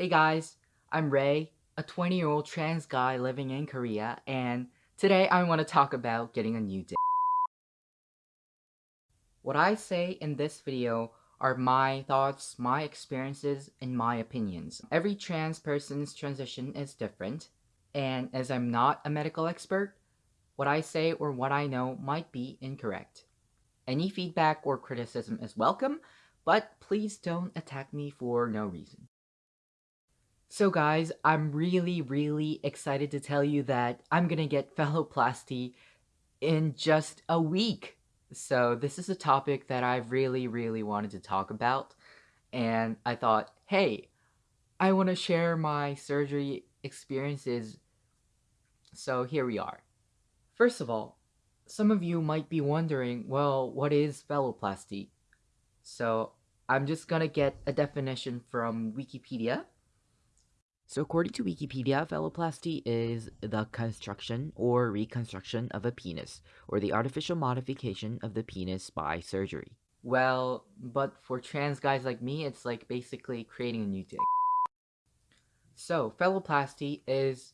Hey guys, I'm Ray, a 20 year old trans guy living in Korea, and today I want to talk about getting a new dick. What I say in this video are my thoughts, my experiences, and my opinions. Every trans person's transition is different, and as I'm not a medical expert, what I say or what I know might be incorrect. Any feedback or criticism is welcome, but please don't attack me for no reason. So guys, I'm really, really excited to tell you that I'm gonna get phalloplasty in just a week. So this is a topic that I've really, really wanted to talk about. And I thought, hey, I want to share my surgery experiences. So here we are. First of all, some of you might be wondering, well, what is phalloplasty? So I'm just gonna get a definition from Wikipedia. So according to Wikipedia, phalloplasty is the construction or reconstruction of a penis, or the artificial modification of the penis by surgery. Well, but for trans guys like me, it's like basically creating a new dick. So, phalloplasty is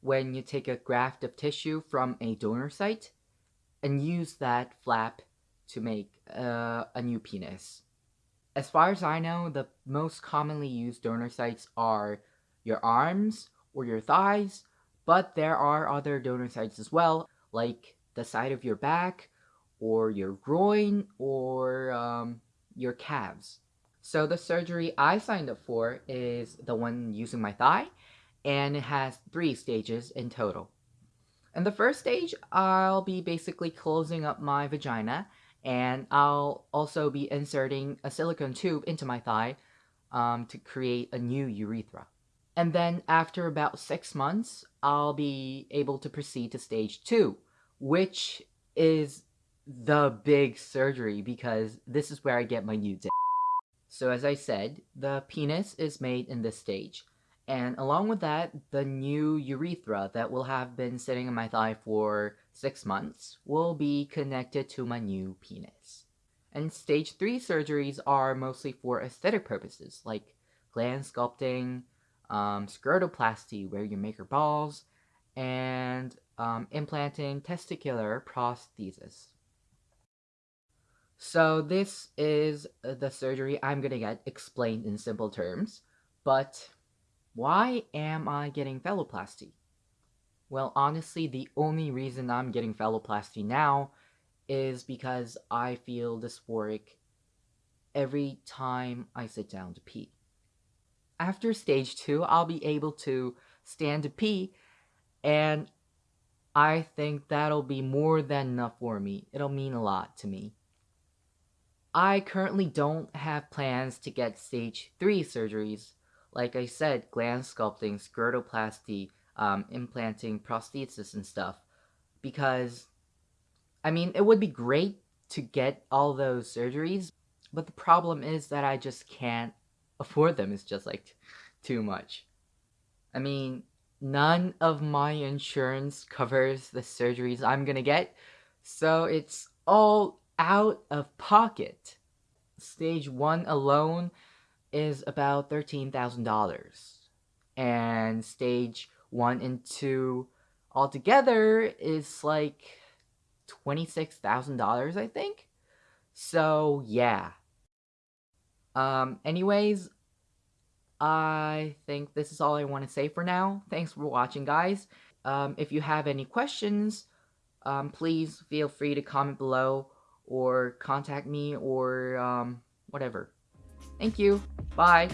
when you take a graft of tissue from a donor site and use that flap to make uh, a new penis. As far as I know, the most commonly used donor sites are your arms or your thighs, but there are other donor sites as well, like the side of your back or your groin or um, your calves. So the surgery I signed up for is the one using my thigh, and it has three stages in total. In the first stage, I'll be basically closing up my vagina, and I'll also be inserting a silicone tube into my thigh um, to create a new urethra. And then after about six months, I'll be able to proceed to stage two, which is the big surgery because this is where I get my new dick. So as I said, the penis is made in this stage. And along with that, the new urethra that will have been sitting in my thigh for six months will be connected to my new penis. And stage 3 surgeries are mostly for aesthetic purposes, like glans sculpting, um, where you make your balls, and um, implanting testicular prosthesis. So this is the surgery I'm gonna get explained in simple terms, but why am I getting phalloplasty? Well, honestly, the only reason I'm getting phalloplasty now is because I feel dysphoric every time I sit down to pee. After stage two, I'll be able to stand to pee, and I think that'll be more than enough for me. It'll mean a lot to me. I currently don't have plans to get stage 3 surgeries. Like I said, glans sculpting, scrotoplasty, um, implanting prosthesis and stuff. Because, I mean, it would be great to get all those surgeries, but the problem is that I just can't afford them. is just like too much. I mean, none of my insurance covers the surgeries I'm gonna get, so it's all out of pocket. Stage 1 alone is about $13,000. And stage 1 and 2 altogether is like $26,000, I think. So, yeah. Um, anyways, I think this is all I want to say for now. Thanks for watching, guys. Um, if you have any questions, um, please feel free to comment below or contact me or um, whatever. Thank you. Bye.